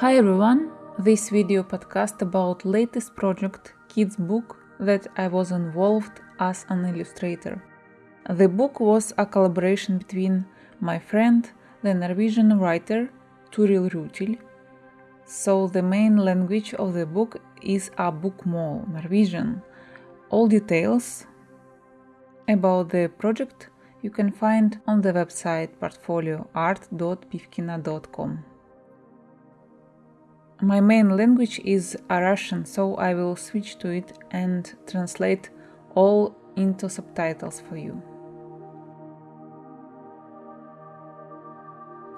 Hi everyone, this video podcast about latest project kids book that I was involved as an illustrator. The book was a collaboration between my friend, the Norwegian writer Turil Rutil. So the main language of the book is a bookmål, Norwegian. All details about the project you can find on the website portfolioart.pivkina.com. My main language is Russian, so I will switch to it and translate all into subtitles for you.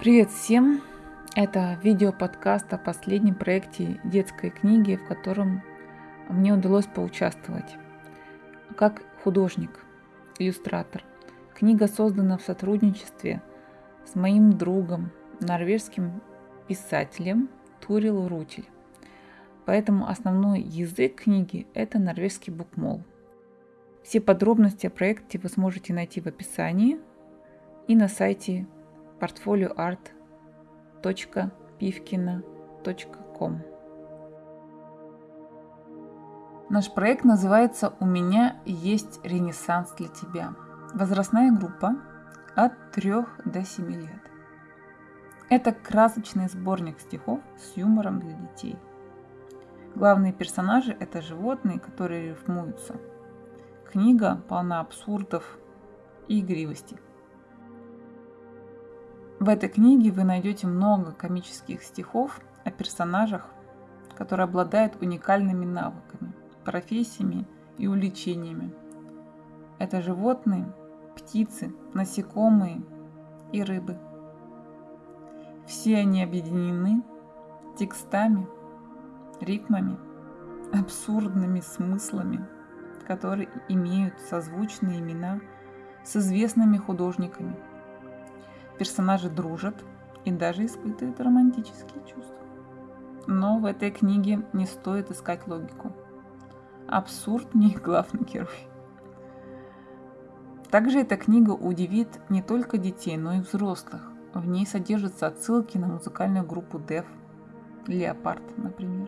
Привет всем! Это видео-подкаст о последнем проекте детской книги, в котором мне удалось поучаствовать как художник, иллюстратор. Книга создана в сотрудничестве с моим другом, норвежским писателем – Турил Рутель. Поэтому основной язык книги – это норвежский букмол. Все подробности о проекте вы сможете найти в описании и на сайте portfolioart.pivkina.com. Наш проект называется «У меня есть ренессанс для тебя». Возрастная группа от 3 до 7 лет. Это красочный сборник стихов с юмором для детей. Главные персонажи – это животные, которые рифмуются. Книга полна абсурдов и игривости. В этой книге вы найдете много комических стихов о персонажах, которые обладают уникальными навыками, профессиями и увлечениями. Это животные, птицы, насекомые и рыбы – все они объединены текстами, ритмами, абсурдными смыслами, которые имеют созвучные имена с известными художниками. Персонажи дружат и даже испытывают романтические чувства. Но в этой книге не стоит искать логику. Абсурд не главный герой. Также эта книга удивит не только детей, но и взрослых. В ней содержатся отсылки на музыкальную группу Def, Леопард, например.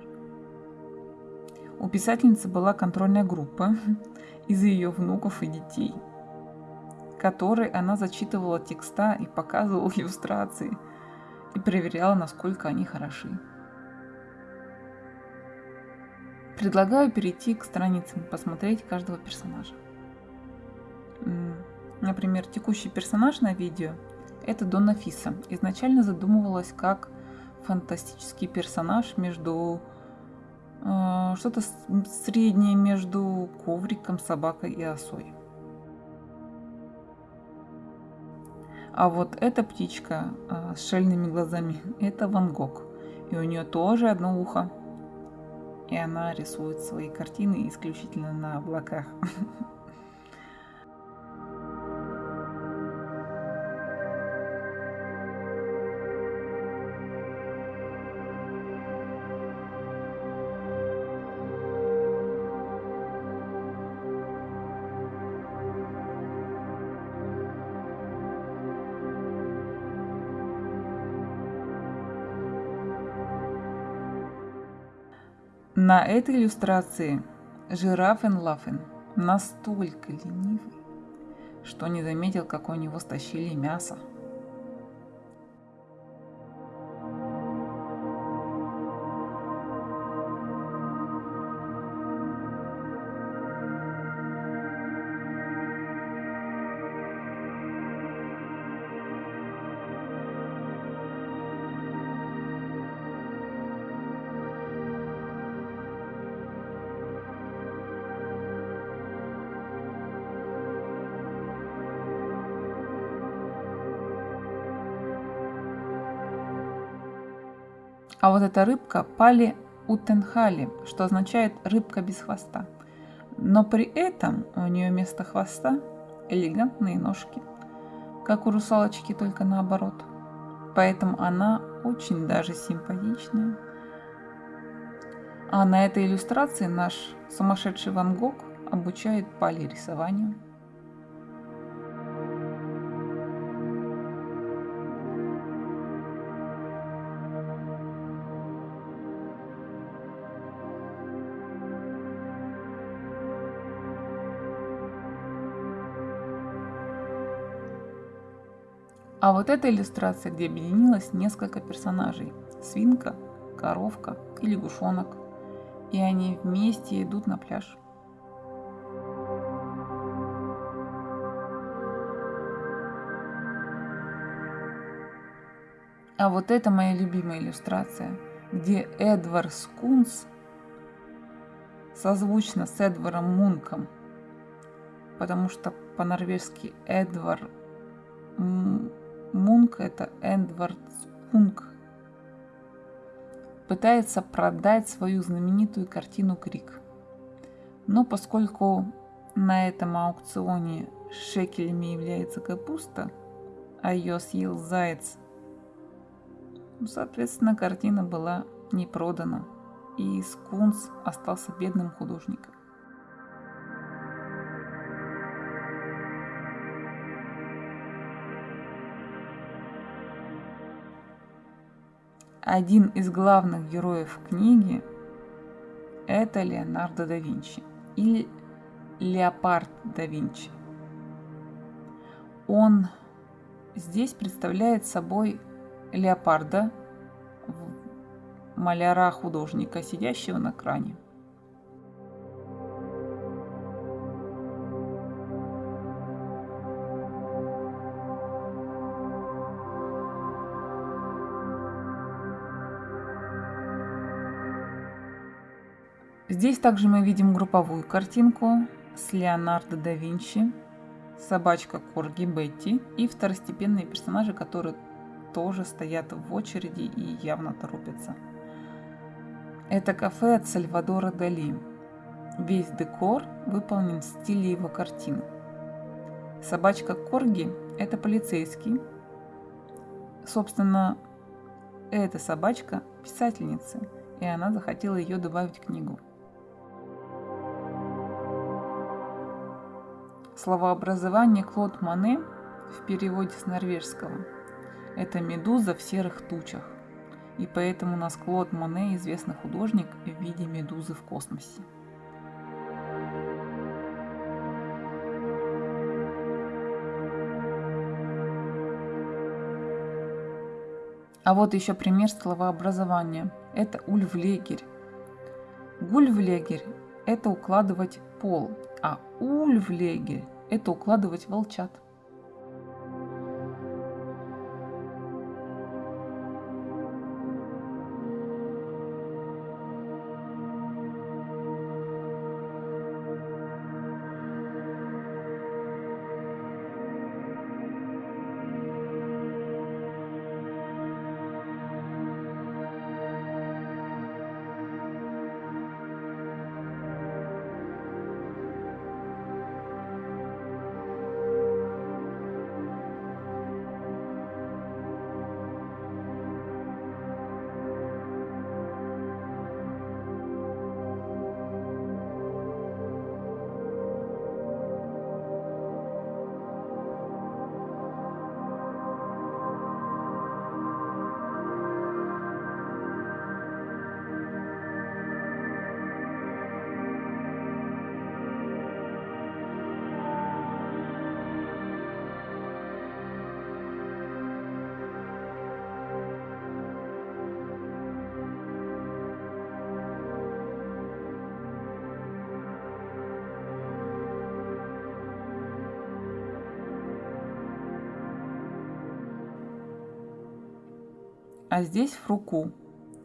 У писательницы была контрольная группа из ее внуков и детей, которой она зачитывала текста и показывала иллюстрации и проверяла, насколько они хороши. Предлагаю перейти к страницам, посмотреть каждого персонажа. Например, текущий персонаж на видео – это Донна Фиса. Изначально задумывалась как фантастический персонаж между э, что-то среднее между ковриком, собакой и осой. А вот эта птичка э, с шельными глазами – это Ван Гог. И у нее тоже одно ухо. И она рисует свои картины исключительно на облаках. На этой иллюстрации жирафен Лафен настолько ленивый, что не заметил, как у него стащили мясо. А вот эта рыбка пали утенхали, что означает рыбка без хвоста. Но при этом у нее вместо хвоста элегантные ножки, как у русалочки, только наоборот. Поэтому она очень даже симпатичная. А на этой иллюстрации наш сумасшедший Ван Гог обучает Пали рисованию. А вот эта иллюстрация, где объединилось несколько персонажей. Свинка, коровка и лягушонок. И они вместе идут на пляж. А вот это моя любимая иллюстрация, где Эдвард Скунс созвучно с Эдваром Мунком, потому что по-норвежски Эдвард Мунк это Эдвард Скунк, пытается продать свою знаменитую картину Крик. Но поскольку на этом аукционе шекелями является капуста, а ее съел заяц ну, соответственно, картина была не продана, и Скунс остался бедным художником. Один из главных героев книги – это Леонардо да Винчи или Леопард да Винчи. Он здесь представляет собой леопарда, маляра-художника, сидящего на кране. Здесь также мы видим групповую картинку с Леонардо да Винчи, собачка Корги Бетти и второстепенные персонажи, которые тоже стоят в очереди и явно торопятся. Это кафе от Сальвадора Дали. Весь декор выполнен в стиле его картин. Собачка Корги – это полицейский. Собственно, эта собачка – писательница, и она захотела ее добавить в книгу. Словообразование Клод Мане в переводе с норвежского – это медуза в серых тучах. И поэтому у нас Клод Моне известный художник в виде медузы в космосе. А вот еще пример словообразования. Это ульвлегерь. Гульвлегерь – это укладывать пол, а ульвлегерь – это укладывать волчат. А здесь фруку.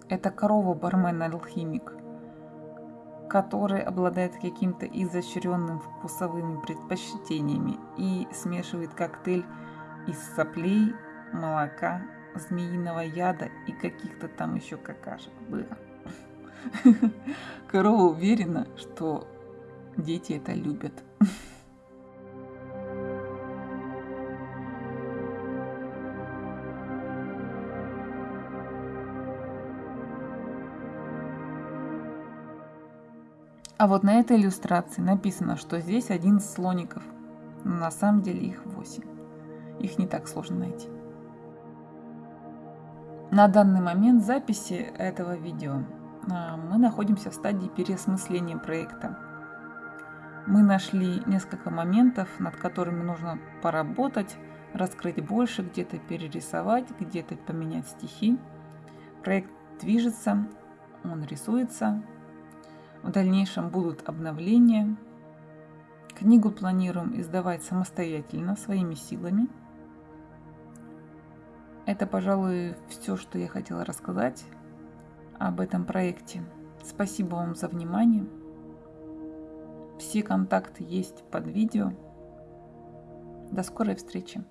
Это корова-бармен-алхимик, который обладает каким-то изощренным вкусовыми предпочтениями и смешивает коктейль из соплей, молока, змеиного яда и каких-то там еще какашек. Было. Корова уверена, что дети это любят. А вот на этой иллюстрации написано, что здесь один слоников. Но на самом деле их 8. Их не так сложно найти. На данный момент записи этого видео а, мы находимся в стадии переосмысления проекта. Мы нашли несколько моментов, над которыми нужно поработать, раскрыть больше, где-то перерисовать, где-то поменять стихи. Проект движется, он рисуется. В дальнейшем будут обновления. Книгу планируем издавать самостоятельно, своими силами. Это, пожалуй, все, что я хотела рассказать об этом проекте. Спасибо вам за внимание. Все контакты есть под видео. До скорой встречи!